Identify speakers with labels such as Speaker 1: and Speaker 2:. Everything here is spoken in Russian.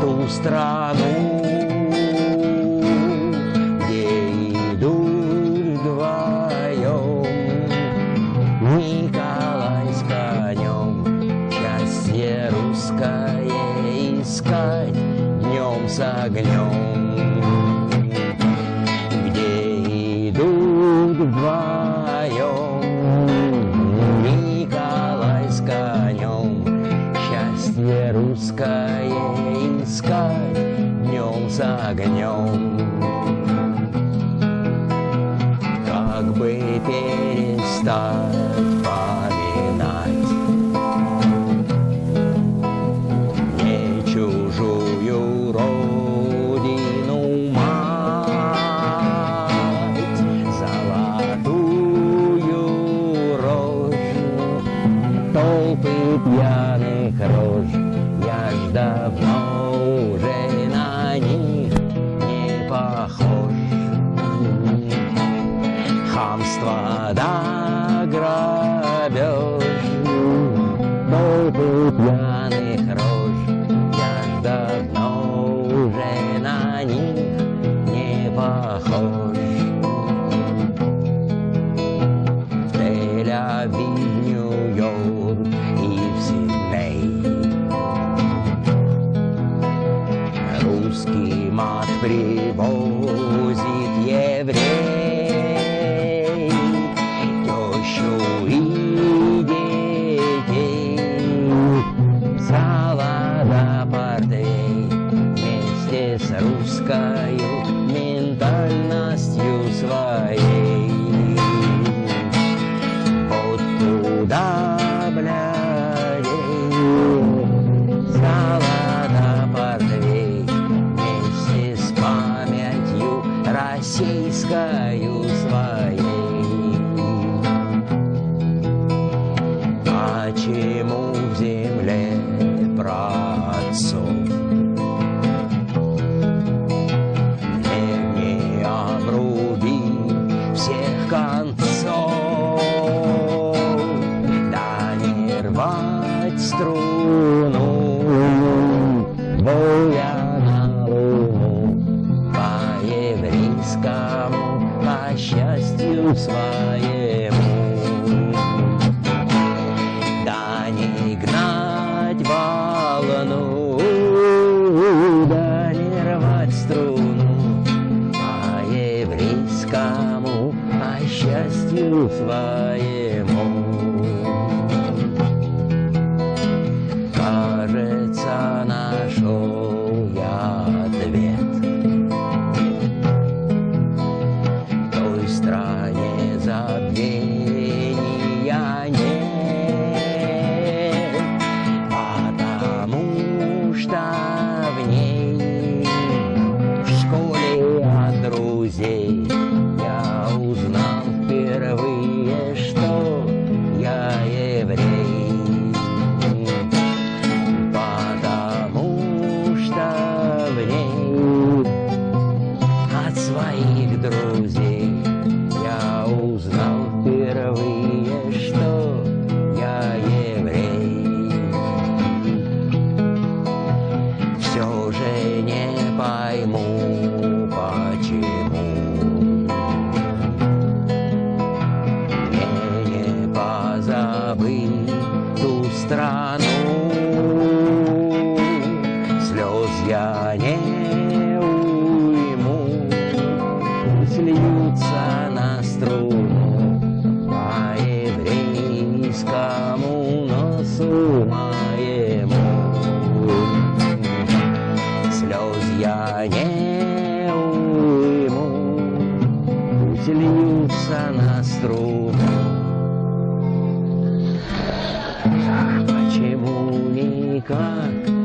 Speaker 1: ту страну, где идут вдвоем Николай с конем. Счастье русское искать днем с огнем. Где идут вдвоем русское искать днем с огнем. Как бы перестать поминать Не чужую родину мать, Золотую рожь, толпы пьяных рож, Я ж давно уже на них не похож. Хамство да грабеж, толпы пьяных рож, Я ж давно уже на них не похож. В Тель-Авив, Мат привозит еврей российскою своей Почему в земле праотцов не, обруби всех концов, да не рвать струну, счастью своему. Да не гнать волну, да не рвать струну по еврейскому, по счастью своему. Слез я не уйму, пусть льются на струну по еврейскому носу моему. Слез я не уйму, пусть льются на струну. Почему никак